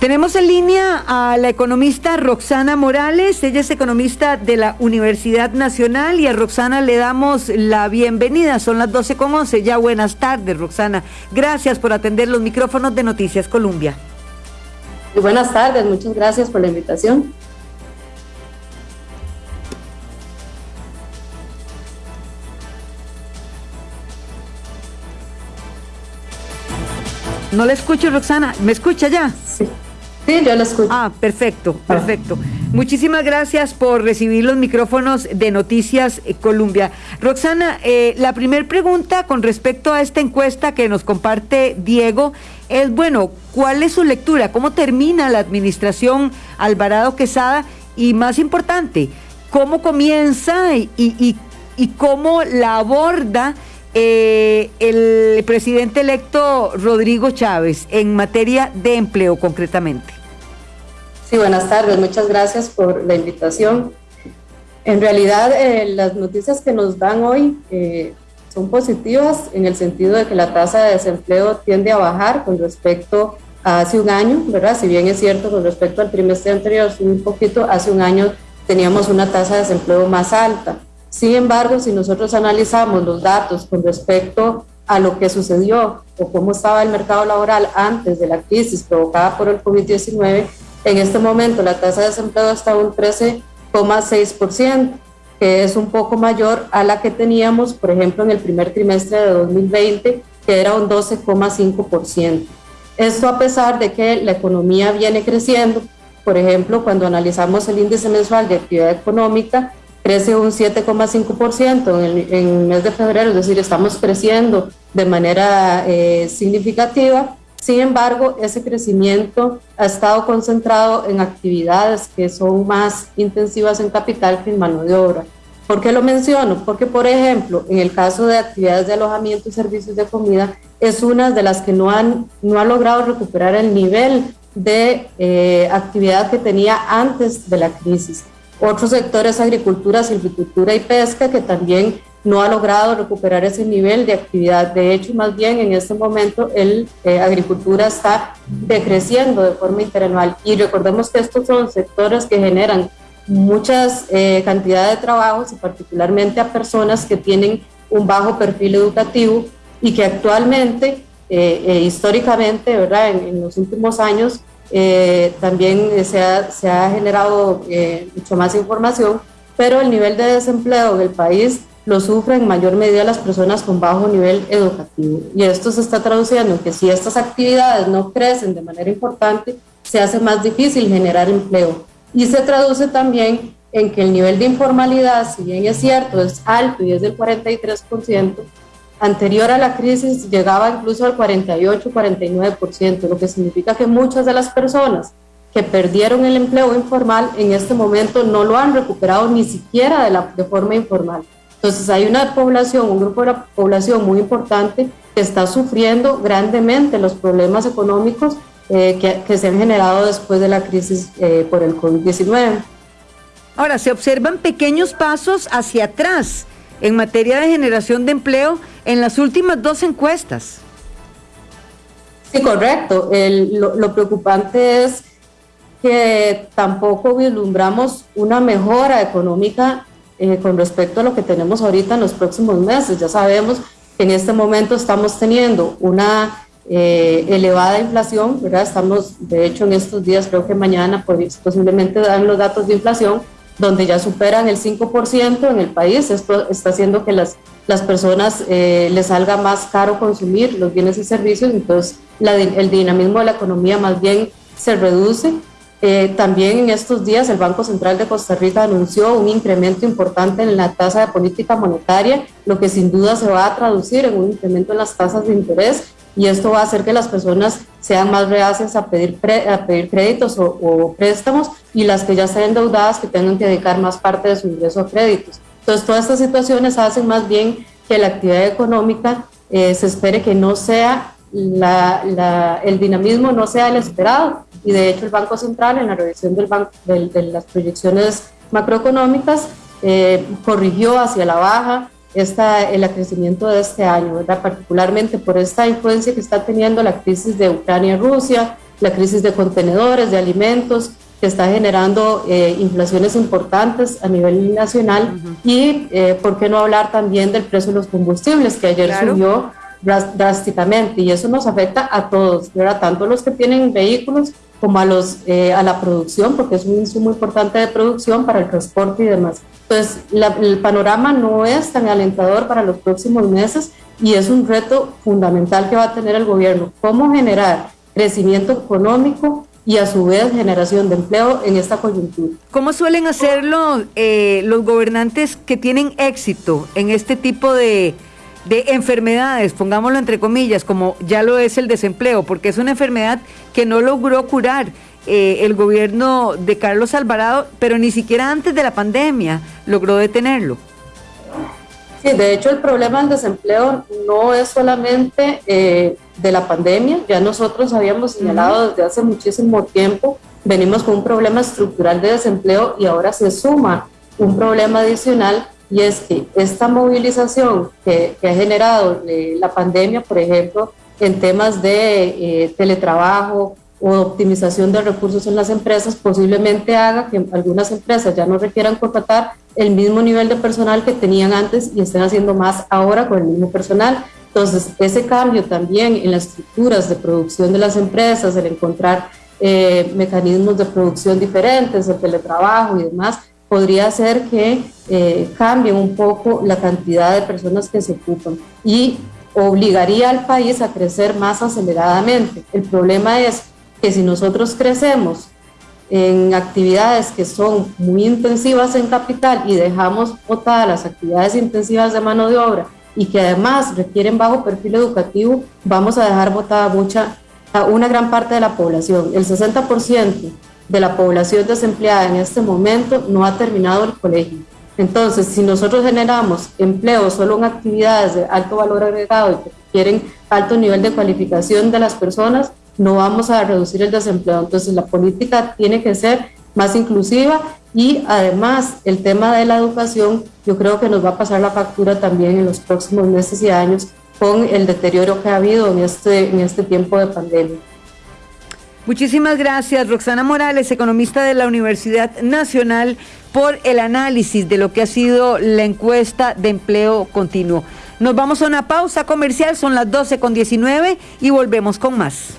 Tenemos en línea a la economista Roxana Morales, ella es economista de la Universidad Nacional y a Roxana le damos la bienvenida, son las 12 con 11, ya buenas tardes Roxana, gracias por atender los micrófonos de Noticias Colombia. Muy buenas tardes, muchas gracias por la invitación. No le escucho, Roxana. ¿Me escucha ya? Sí. Sí, yo lo escucho. Ah, perfecto, perfecto. Muchísimas gracias por recibir los micrófonos de Noticias Colombia. Roxana, eh, la primera pregunta con respecto a esta encuesta que nos comparte Diego es, bueno, ¿cuál es su lectura? ¿Cómo termina la administración Alvarado Quesada? Y más importante, ¿cómo comienza y, y, y cómo la aborda? Eh, el presidente electo Rodrigo Chávez en materia de empleo concretamente. Sí, buenas tardes, muchas gracias por la invitación. En realidad, eh, las noticias que nos dan hoy eh, son positivas en el sentido de que la tasa de desempleo tiende a bajar con respecto a hace un año, ¿verdad? Si bien es cierto con respecto al trimestre anterior, un poquito, hace un año teníamos una tasa de desempleo más alta. Sin embargo, si nosotros analizamos los datos con respecto a lo que sucedió o cómo estaba el mercado laboral antes de la crisis provocada por el COVID-19, en este momento la tasa de desempleo está un 13,6%, que es un poco mayor a la que teníamos, por ejemplo, en el primer trimestre de 2020, que era un 12,5%. Esto a pesar de que la economía viene creciendo. Por ejemplo, cuando analizamos el índice mensual de actividad económica, crece un 7,5% en, el, en el mes de febrero, es decir, estamos creciendo de manera eh, significativa. Sin embargo, ese crecimiento ha estado concentrado en actividades que son más intensivas en capital que en mano de obra. ¿Por qué lo menciono? Porque, por ejemplo, en el caso de actividades de alojamiento y servicios de comida, es una de las que no han no ha logrado recuperar el nivel de eh, actividad que tenía antes de la crisis. Otros sectores, agricultura, silvicultura y pesca, que también no ha logrado recuperar ese nivel de actividad. De hecho, más bien en este momento el eh, agricultura está decreciendo de forma interanual. Y recordemos que estos son sectores que generan muchas eh, cantidades de trabajos y particularmente a personas que tienen un bajo perfil educativo y que actualmente, eh, históricamente, ¿verdad? En, en, los últimos años eh, también se ha, se ha generado eh, mucho más información, pero el nivel de desempleo del país lo sufren en mayor medida las personas con bajo nivel educativo. Y esto se está traduciendo en que si estas actividades no crecen de manera importante, se hace más difícil generar empleo. Y se traduce también en que el nivel de informalidad, si bien es cierto, es alto y es del 43%, anterior a la crisis llegaba incluso al 48-49%, lo que significa que muchas de las personas que perdieron el empleo informal en este momento no lo han recuperado ni siquiera de, la, de forma informal. Entonces hay una población, un grupo de la población muy importante que está sufriendo grandemente los problemas económicos eh, que, que, se han generado después de la crisis eh, por el COVID-19. Ahora, se observan pequeños pasos hacia atrás en materia de generación de empleo en las últimas dos encuestas. Sí, correcto. Lo, preocupante es que tampoco vislumbramos una mejora económica eh, con respecto a lo que tenemos ahorita en los próximos meses. Ya sabemos que en este momento estamos teniendo una eh, elevada inflación, ¿verdad? Estamos, de hecho, en estos días, creo que mañana pues, posiblemente dan los datos de inflación, donde ya superan el 5% en el país. Esto está haciendo que las, las personas eh, les salga más caro consumir los bienes y servicios, entonces el dinamismo de la economía más bien se reduce. Eh, también en estos días el Banco Central de Costa Rica anunció un incremento importante en la tasa de política monetaria, lo que sin duda se va a traducir en un incremento en las tasas de interés y esto va a hacer que las personas sean más reacias a pedir, a pedir créditos o, préstamos y las que ya estén endeudadas que tengan que dedicar más parte de su ingreso a créditos. Entonces, todas estas situaciones hacen más bien que la actividad económica eh, se espere que no sea el dinamismo no sea el esperado y de hecho el Banco Central en la revisión de las proyecciones macroeconómicas eh, corrigió hacia la baja esta, el crecimiento de este año, ¿verdad? particularmente por esta influencia que está teniendo la crisis de Ucrania y Rusia, la crisis de contenedores, de alimentos, que está generando eh, inflaciones importantes a nivel nacional y, eh, ¿por qué no hablar también del precio de los combustibles, que ayer subió drásticamente y eso nos afecta a todos, ¿verdad? tanto los que tienen vehículos como a, los, eh, a la producción, porque es un insumo importante de producción para el transporte y demás. Entonces, el panorama no es tan alentador para los próximos meses y es un reto fundamental que va a tener el gobierno, cómo generar crecimiento económico y a su vez generación de empleo en esta coyuntura. ¿Cómo suelen hacerlo eh, los gobernantes que tienen éxito en este tipo de, de enfermedades, pongámoslo entre comillas, como ya lo es el desempleo, porque es una enfermedad que no logró curar eh, el gobierno de Carlos Alvarado, pero ni siquiera antes de la pandemia logró detenerlo. Sí, de hecho el problema del desempleo no es solamente eh, de la pandemia, ya nosotros habíamos señalado desde hace muchísimo tiempo, venimos con un problema estructural de desempleo y ahora se suma un problema adicional y es que esta movilización que, ha generado eh, la pandemia, por ejemplo, en temas de eh, teletrabajo o optimización de recursos en las empresas, posiblemente haga que algunas empresas ya no requieran contratar el mismo nivel de personal que tenían antes y estén haciendo más ahora con el mismo personal. Entonces, ese cambio también en las estructuras de producción de las empresas, el encontrar eh, mecanismos de producción diferentes, el teletrabajo y demás, podría hacer que eh, cambie un poco la cantidad de personas que se ocupan y obligaría al país a crecer más aceleradamente. El problema es que si nosotros crecemos en actividades que son muy intensivas en capital y dejamos botadas las actividades intensivas de mano de obra y que además requieren bajo perfil educativo, vamos a dejar botada mucha, a una gran parte de la población. El 60% de la población desempleada en este momento no ha terminado el colegio. Entonces, si nosotros generamos empleo solo en actividades de alto valor agregado y que requieren alto nivel de cualificación de las personas, no vamos a reducir el desempleo. Entonces, la política tiene que ser más inclusiva y además el tema de la educación, yo creo que nos va a pasar la factura también en los próximos meses y años con el deterioro que ha habido en este, en este tiempo de pandemia. Muchísimas gracias, Roxana Morales, economista de la Universidad Nacional, por el análisis de lo que ha sido la encuesta de empleo continuo. Nos vamos a una pausa comercial, son las 12 con 19 y volvemos con más.